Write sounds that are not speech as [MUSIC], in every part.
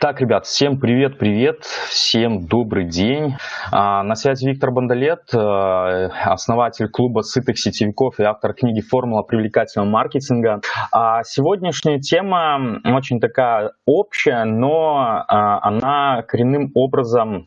Так, ребят, всем привет-привет, всем добрый день. А, на связи Виктор Бондолет, э, основатель клуба сытых сетевиков и автор книги «Формула привлекательного маркетинга». А сегодняшняя тема очень такая общая, но а, она коренным образом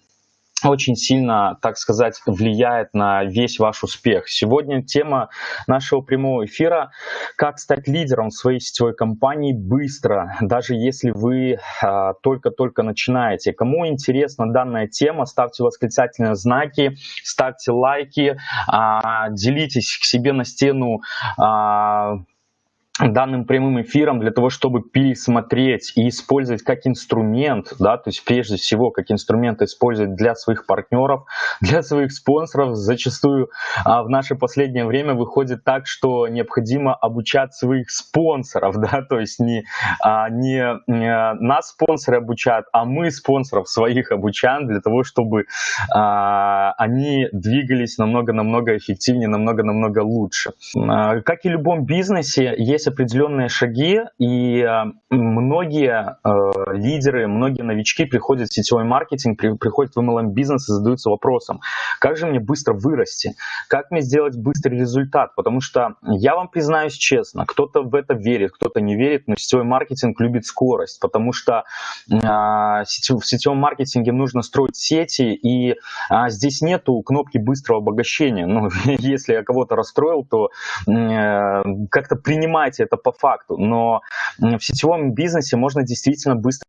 очень сильно, так сказать, влияет на весь ваш успех. Сегодня тема нашего прямого эфира «Как стать лидером в своей сетевой компании быстро, даже если вы а, только-только начинаете». Кому интересна данная тема, ставьте восклицательные знаки, ставьте лайки, а, делитесь к себе на стену а, данным прямым эфиром для того, чтобы пересмотреть и использовать как инструмент, да, то есть прежде всего как инструмент использовать для своих партнеров, для своих спонсоров. Зачастую а, в наше последнее время выходит так, что необходимо обучать своих спонсоров, [LAUGHS] да, то есть не, а, не, не нас спонсоры обучают, а мы спонсоров своих обучаем для того, чтобы а, они двигались намного-намного эффективнее, намного-намного лучше. А, как и в любом бизнесе, есть есть определенные шаги, и э, многие э, лидеры, многие новички приходят в сетевой маркетинг, при, приходят в MLM-бизнес и задаются вопросом, как же мне быстро вырасти, как мне сделать быстрый результат, потому что я вам признаюсь честно, кто-то в это верит, кто-то не верит, но сетевой маркетинг любит скорость, потому что э, в сетевом маркетинге нужно строить сети, и э, здесь нету кнопки быстрого обогащения. Ну, [LAUGHS] если я кого-то расстроил, то э, как-то принимать понимаете это по факту, но в сетевом бизнесе можно действительно быстро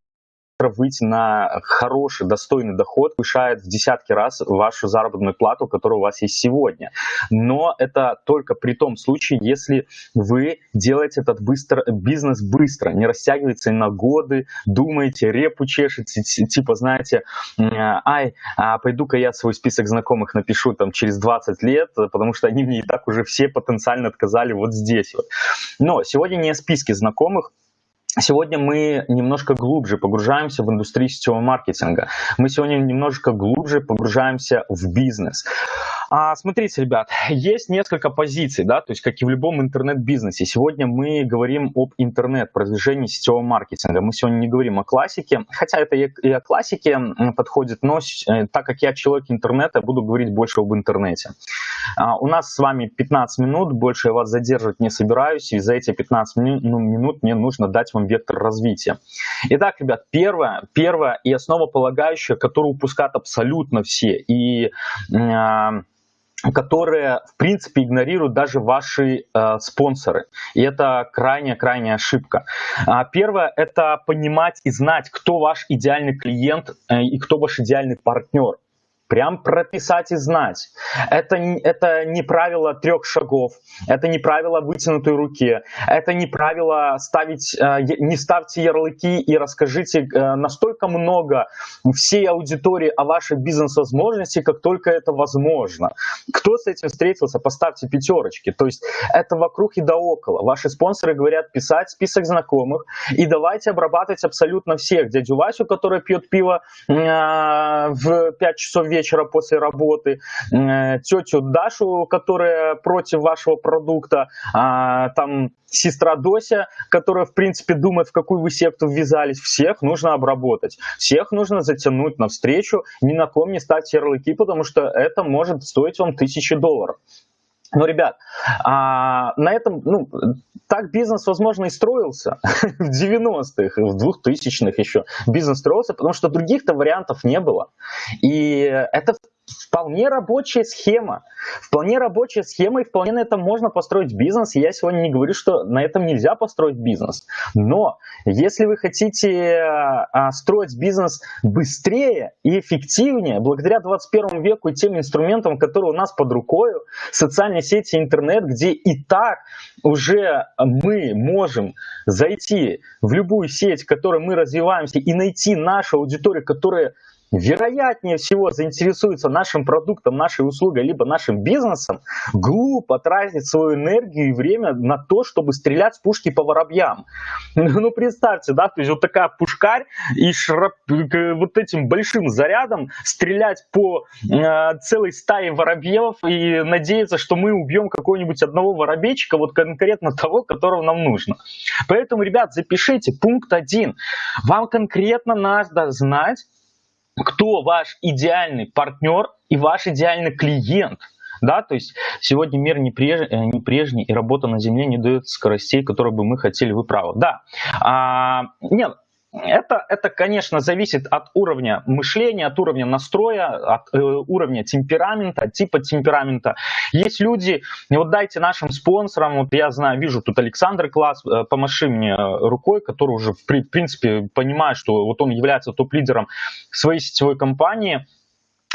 выйти на хороший, достойный доход, повышает в десятки раз вашу заработную плату, которая у вас есть сегодня. Но это только при том случае, если вы делаете этот быстро, бизнес быстро, не растягивается на годы, думаете, репу чешете, типа, знаете, ай, а пойду-ка я свой список знакомых напишу там через 20 лет, потому что они мне и так уже все потенциально отказали вот здесь вот. Но сегодня не о списке знакомых, Сегодня мы немножко глубже погружаемся в индустрию сетевого маркетинга. Мы сегодня немножко глубже погружаемся в бизнес. А, смотрите, ребят, есть несколько позиций, да, то есть как и в любом интернет-бизнесе. Сегодня мы говорим об интернет-продвижении сетевого маркетинга. Мы сегодня не говорим о классике, хотя это и о классике подходит, но э, так как я человек интернета, буду говорить больше об интернете. А, у нас с вами 15 минут, больше я вас задерживать не собираюсь, и за эти 15 минут, ну, минут мне нужно дать вам вектор развития. Итак, ребят, первое, первое и основополагающее, которое упускают абсолютно все, и э, которые, в принципе, игнорируют даже ваши э, спонсоры. И это крайняя-крайняя ошибка. А, первое – это понимать и знать, кто ваш идеальный клиент э, и кто ваш идеальный партнер. Прям прописать и знать. Это, это не правило трех шагов, это не правило вытянутой руки, это не правило ставить, э, не ставьте ярлыки и расскажите э, настолько много всей аудитории о вашей бизнес-возможности, как только это возможно. Кто с этим встретился, поставьте пятерочки. То есть это вокруг и да около. Ваши спонсоры говорят писать список знакомых и давайте обрабатывать абсолютно всех. Дядю Васю, который пьет пиво э, в 5 часов вечера после работы, э, тетю Дашу, которая против вашего продукта, а, там сестра Дося, которая, в принципе, думает, в какую вы секту ввязались. Всех нужно обработать, всех нужно затянуть навстречу, ни на ком не ставьте ярлыки, потому что это может стоить вам тысячи долларов. Но, ребят, а, на этом, ну, так бизнес, возможно, и строился [LAUGHS] в 90-х, в 2000-х еще. Бизнес строился, потому что других-то вариантов не было. И это вполне рабочая схема. Вполне рабочая схема, и вполне на этом можно построить бизнес. Я сегодня не говорю, что на этом нельзя построить бизнес. Но если вы хотите а, строить бизнес быстрее и эффективнее, благодаря 21 веку и тем инструментам, которые у нас под рукой, социальные сети, интернет, где и так уже мы можем зайти в любую сеть, в которой мы развиваемся, и найти нашу аудиторию, которая вероятнее всего заинтересуется нашим продуктом, нашей услугой, либо нашим бизнесом, глупо тратить свою энергию и время на то, чтобы стрелять с пушки по воробьям. [LAUGHS] Ну, представьте, да, то есть вот такая пушкарь и шрап, вот этим большим зарядом стрелять по э, целой стае воробьев и надеяться, что мы убьем какого-нибудь одного воробейчика, вот конкретно того, которого нам нужно. Поэтому, ребят, запишите пункт один. Вам конкретно надо знать, кто ваш идеальный партнер и ваш идеальный клиент. Да, то есть сегодня мир не, преж, э, не прежний, и работа на Земле не дает скоростей, которые бы мы хотели, вы правы. Да, а, нет, это, это, конечно, зависит от уровня мышления, от уровня настроя, от э, уровня темперамента, от типа темперамента. Есть люди, вот дайте нашим спонсорам, вот я знаю, вижу тут Александр Класс, э, помаши мне рукой, который уже, в, принципе, понимает, что вот он является топ-лидером своей сетевой компании,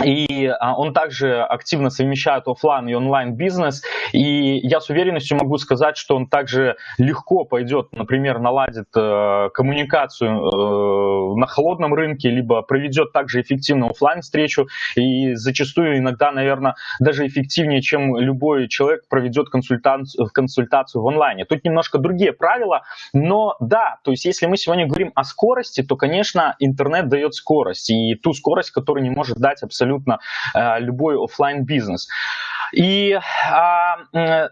и а, он также активно совмещает офлайн и онлайн бизнес. И я с уверенностью могу сказать, что он также легко пойдет, например, наладит э, коммуникацию э, на холодном рынке, либо проведет также эффективно офлайн встречу. И зачастую иногда, наверное, даже эффективнее, чем любой человек проведет консультацию, консультацию в онлайне. Тут немножко другие правила, но да, то есть если мы сегодня говорим о скорости, то, конечно, интернет дает скорость. И ту скорость, которую не может дать абсолютно абсолютно э, любой офлайн бизнес. И а,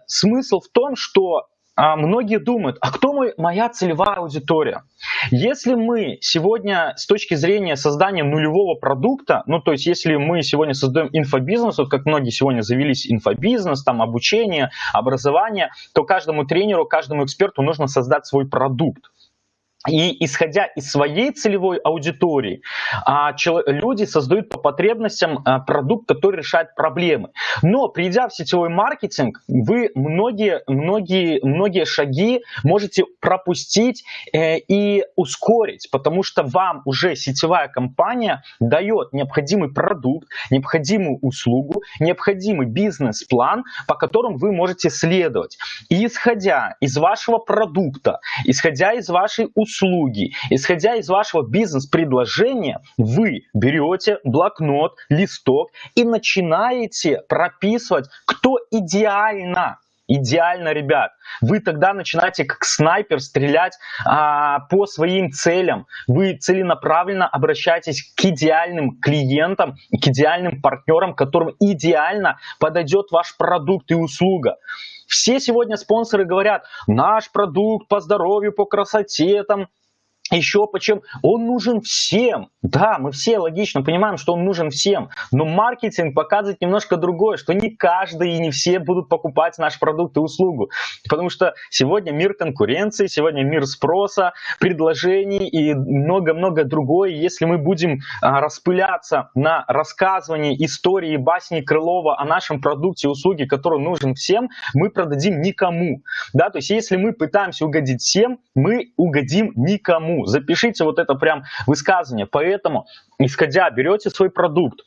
смысл в том, что а, многие думают, а кто мой, моя целевая аудитория? Если мы сегодня с точки зрения создания нулевого продукта, ну то есть если мы сегодня создаем инфобизнес, вот как многие сегодня завелись инфобизнес, там обучение, образование, то каждому тренеру, каждому эксперту нужно создать свой продукт. И исходя из своей целевой аудитории, а, люди создают по потребностям а, продукт, который решает проблемы. Но придя в сетевой маркетинг, вы многие, многие, многие шаги можете пропустить э, и ускорить, потому что вам уже сетевая компания дает необходимый продукт, необходимую услугу, необходимый бизнес-план, по которому вы можете следовать. И исходя из вашего продукта, исходя из вашей услуги, услуги. Исходя из вашего бизнес-предложения, вы берете блокнот, листок и начинаете прописывать, кто идеально Идеально, ребят. Вы тогда начинаете как снайпер стрелять а, по своим целям. Вы целенаправленно обращаетесь к идеальным клиентам, к идеальным партнерам, которым идеально подойдет ваш продукт и услуга. Все сегодня спонсоры говорят, наш продукт по здоровью, по красоте, там, еще почему? Он нужен всем. Да, мы все логично понимаем, что он нужен всем. Но маркетинг показывает немножко другое, что не каждый и не все будут покупать наш продукт и услугу. Потому что сегодня мир конкуренции, сегодня мир спроса, предложений и много-много другое. Если мы будем а, распыляться на рассказывании истории басни Крылова о нашем продукте и услуге, который нужен всем, мы продадим никому. Да, то есть если мы пытаемся угодить всем, мы угодим никому. Запишите вот это прям высказывание. Поэтому, исходя, берете свой продукт,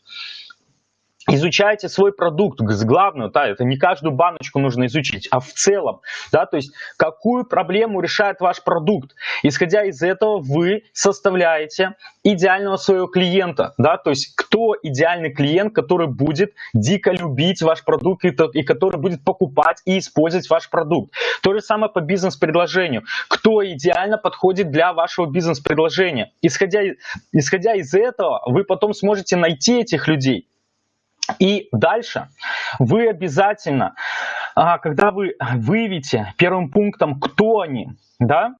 изучайте свой продукт, главное, да, это не каждую баночку нужно изучить, а в целом, да, то есть какую проблему решает ваш продукт. Исходя из этого вы составляете идеального своего клиента, да, то есть кто идеальный клиент, который будет дико любить ваш продукт и, и который будет покупать и использовать ваш продукт. То же самое по бизнес-предложению. Кто идеально подходит для вашего бизнес-предложения. Исходя, исходя из этого, вы потом сможете найти этих людей, и дальше вы обязательно, а, когда вы выявите первым пунктом, кто они, да,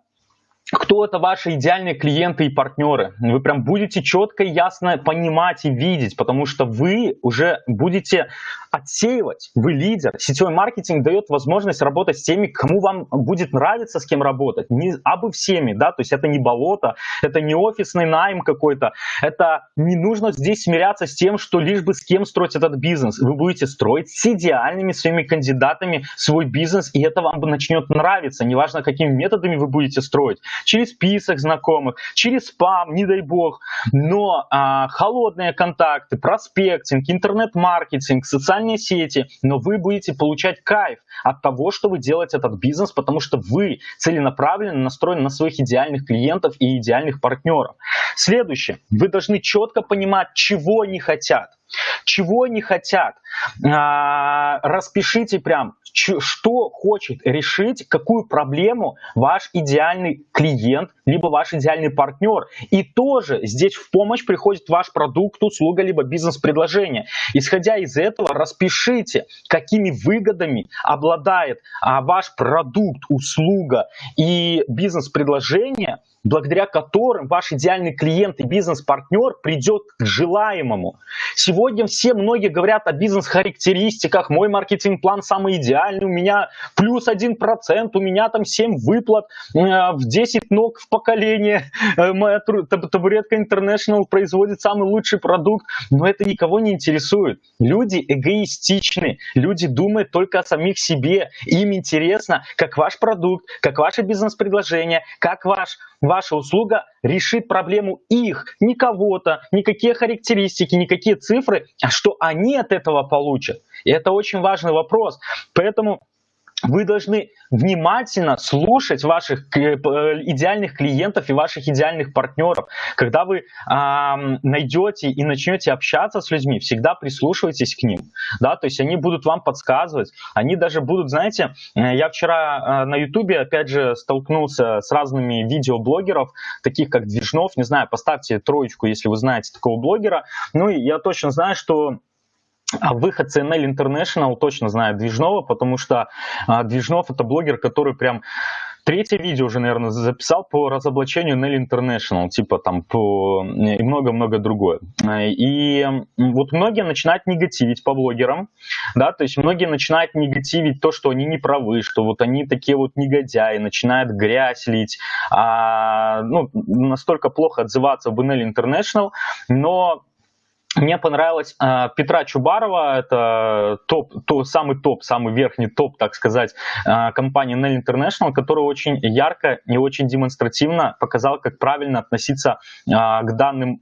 кто это ваши идеальные клиенты и партнеры. Вы прям будете четко и ясно понимать и видеть, потому что вы уже будете отсеивать, вы лидер. Сетевой маркетинг дает возможность работать с теми, кому вам будет нравиться, с кем работать. Не абы всеми, да, то есть это не болото, это не офисный найм какой-то, это не нужно здесь смиряться с тем, что лишь бы с кем строить этот бизнес. Вы будете строить с идеальными своими кандидатами свой бизнес, и это вам начнет нравиться, неважно, какими методами вы будете строить. Через список знакомых, через спам, не дай бог. Но а, холодные контакты, проспектинг, интернет-маркетинг, социальные сети, но вы будете получать кайф от того, что вы делаете этот бизнес, потому что вы целенаправленно настроены на своих идеальных клиентов и идеальных партнеров. Следующее. Вы должны четко понимать, чего они хотят. Чего они хотят? А, распишите прям, что хочет решить, какую проблему ваш идеальный клиент, либо ваш идеальный партнер. И тоже здесь в помощь приходит ваш продукт, услуга, либо бизнес-предложение. Исходя из этого, распишите, какими выгодами обладает а, ваш продукт, услуга и бизнес-предложение, благодаря которым ваш идеальный клиент и бизнес-партнер придет к желаемому. Сегодня все многие говорят о бизнес-характеристиках, мой маркетинг-план самый идеальный, у меня плюс 1%, у меня там 7 выплат, э, в 10 ног в поколение, э, моя табуретка International производит самый лучший продукт, но это никого не интересует. Люди эгоистичны, люди думают только о самих себе, им интересно, как ваш продукт, как ваше бизнес-предложение, как ваш ваша услуга решит проблему их, не кого-то, никакие характеристики, никакие цифры, а что они от этого получат. И это очень важный вопрос. Поэтому вы должны внимательно слушать ваших э, идеальных клиентов и ваших идеальных партнеров. Когда вы э, найдете и начнете общаться с людьми, всегда прислушивайтесь к ним. Да? То есть они будут вам подсказывать, они даже будут, знаете, э, я вчера э, на ютубе опять же столкнулся с разными видеоблогеров, таких как Движнов, не знаю, поставьте троечку, если вы знаете такого блогера. Ну и я точно знаю, что а выход CNL International точно знает Движнова, потому что а, Движнов это блогер, который прям Третье видео уже, наверное, записал по разоблачению Nelly International, типа там по и много-много другое. И вот многие начинают негативить по блогерам, да, то есть многие начинают негативить то, что они не правы, что вот они такие вот негодяи, начинают грязь лить, а, ну, настолько плохо отзываться об Nelly International, но мне понравилось э, Петра Чубарова, это топ, то, самый топ, самый верхний топ, так сказать, э, компании Nell International, который очень ярко и очень демонстративно показал, как правильно относиться э, к данным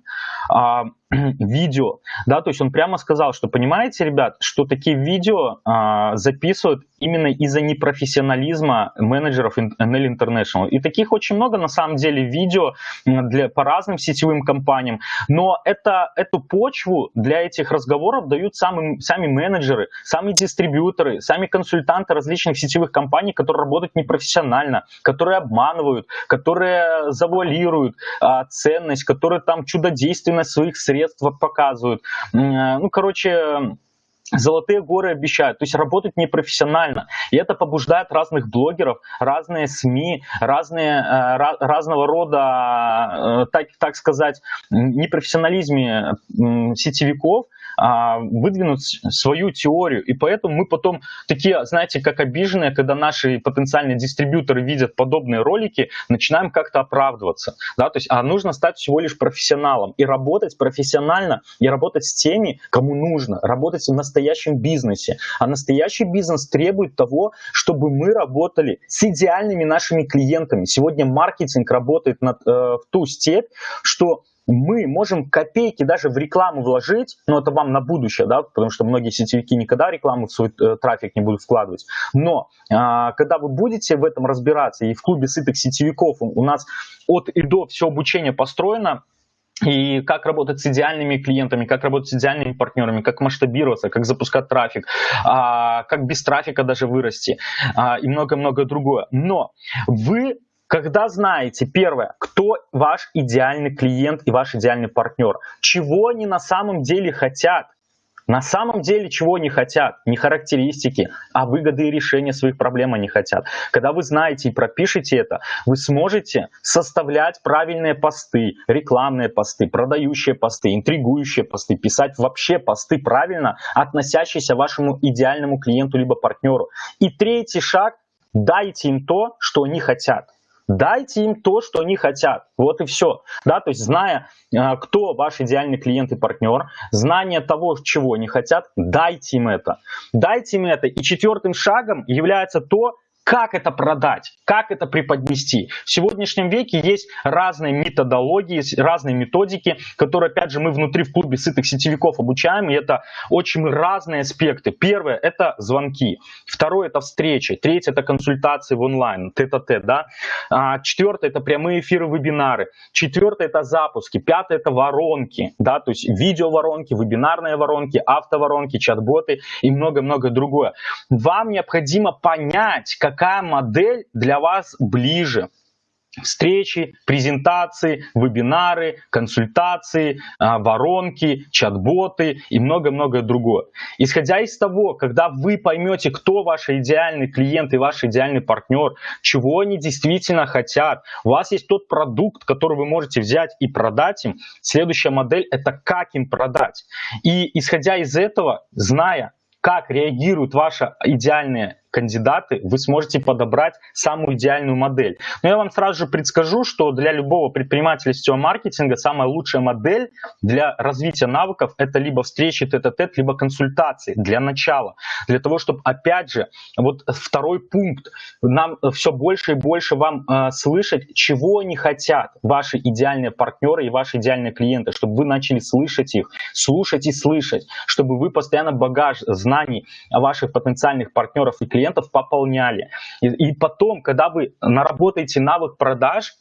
э, [CLEARS THROAT] видео, да, то есть он прямо сказал, что понимаете, ребят, что такие видео а, записывают именно из-за непрофессионализма менеджеров NL International. И таких очень много на самом деле видео для, по разным сетевым компаниям, но это, эту почву для этих разговоров дают сами, сами менеджеры, сами дистрибьюторы, сами консультанты различных сетевых компаний, которые работают непрофессионально, которые обманывают, которые завуалируют а, ценность, которые там чудодейственность своих средств средства показывают. Э, ну, короче, золотые горы обещают, то есть работать непрофессионально. И это побуждает разных блогеров, разные СМИ, разные, э, разного рода, э, так, так сказать, непрофессионализме сетевиков – выдвинуть свою теорию. И поэтому мы потом такие, знаете, как обиженные, когда наши потенциальные дистрибьюторы видят подобные ролики, начинаем как-то оправдываться. Да? То есть, а нужно стать всего лишь профессионалом и работать профессионально, и работать с теми, кому нужно, работать в настоящем бизнесе. А настоящий бизнес требует того, чтобы мы работали с идеальными нашими клиентами. Сегодня маркетинг работает над, э, в ту степь, что мы можем копейки даже в рекламу вложить, но это вам на будущее, да, потому что многие сетевики никогда рекламу в свой э, трафик не будут вкладывать. Но э, когда вы будете в этом разбираться, и в клубе сытых сетевиков у нас от и до все обучение построено, и как работать с идеальными клиентами, как работать с идеальными партнерами, как масштабироваться, как запускать трафик, а, как без трафика даже вырасти а, и много-много другое. Но вы когда знаете, первое, кто ваш идеальный клиент и ваш идеальный партнер, чего они на самом деле хотят, на самом деле чего они хотят, не характеристики, а выгоды и решения своих проблем они хотят. Когда вы знаете и пропишете это, вы сможете составлять правильные посты, рекламные посты, продающие посты, интригующие посты, писать вообще посты правильно, относящиеся вашему идеальному клиенту либо партнеру. И третий шаг, дайте им то, что они хотят. Дайте им то, что они хотят. Вот и все. Да, то есть зная, а, кто ваш идеальный клиент и партнер, знание того, чего они хотят, дайте им это. Дайте им это. И четвертым шагом является то, как это продать, как это преподнести. В сегодняшнем веке есть разные методологии, разные методики, которые, опять же, мы внутри в клубе сытых сетевиков обучаем, и это очень разные аспекты. Первое – это звонки, второе – это встречи, третье – это консультации в онлайн, тет-а-тет, да. А, четвертое – это прямые эфиры, вебинары, четвертое – это запуски, пятое – это воронки, да, то есть видео-воронки, вебинарные воронки, автоворонки, чат-боты и много-много другое. Вам необходимо понять, как какая модель для вас ближе. Встречи, презентации, вебинары, консультации, а, воронки, чат-боты и много-много другое. Исходя из того, когда вы поймете, кто ваш идеальный клиент и ваш идеальный партнер, чего они действительно хотят, у вас есть тот продукт, который вы можете взять и продать им, следующая модель это как им продать. И исходя из этого, зная, как реагируют ваши идеальные кандидаты, вы сможете подобрать самую идеальную модель. Но я вам сразу же предскажу, что для любого предпринимателя сетевого маркетинга самая лучшая модель для развития навыков это либо встречи тет-а-тет, либо консультации для начала. Для того, чтобы, опять же, вот второй пункт, нам все больше и больше вам э, слышать, чего они хотят, ваши идеальные партнеры и ваши идеальные клиенты, чтобы вы начали слышать их, слушать и слышать, чтобы вы постоянно багаж знаний ваших потенциальных партнеров и клиентов клиентов пополняли. И, и потом, когда вы наработаете навык продаж,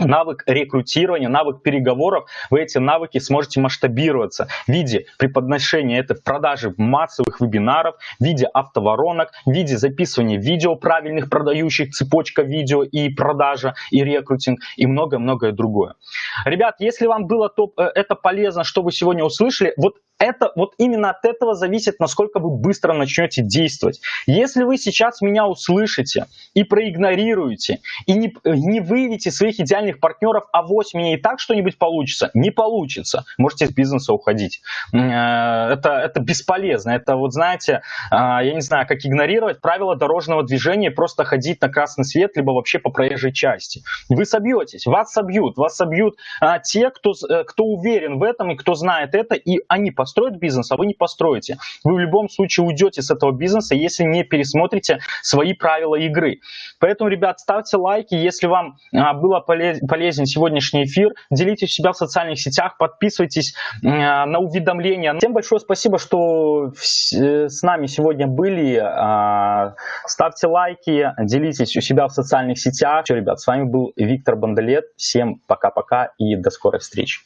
навык рекрутирования, навык переговоров, вы эти навыки сможете масштабироваться в виде преподношения это в продаже массовых вебинаров, в виде автоворонок, в виде записывания видео правильных продающих, цепочка видео и продажа, и рекрутинг, и многое-многое другое. Ребят, если вам было то, э, это полезно, что вы сегодня услышали, вот это вот именно от этого зависит, насколько вы быстро начнете действовать. Если вы сейчас меня услышите и проигнорируете, и не, не выявите своих идеальных партнеров, а вось мне и так что-нибудь получится, не получится. Можете из бизнеса уходить. Э, это, это бесполезно. Это вот знаете, э, я не знаю, как игнорировать правила дорожного движения, просто ходить на красный свет, либо вообще по проезжей части. Вы собьетесь, вас собьют, вас собьют а, те, кто, кто уверен в этом и кто знает это, и они поступят построить бизнес, а вы не построите. Вы в любом случае уйдете с этого бизнеса, если не пересмотрите свои правила игры. Поэтому, ребят, ставьте лайки, если вам а, было полезен сегодняшний эфир, делитесь себя в социальных сетях, подписывайтесь а, на уведомления. Всем большое спасибо, что э, с нами сегодня были. А, ставьте лайки, делитесь у себя в социальных сетях. Все, ребят, с вами был Виктор Бандалет. Всем пока-пока и до скорой встречи.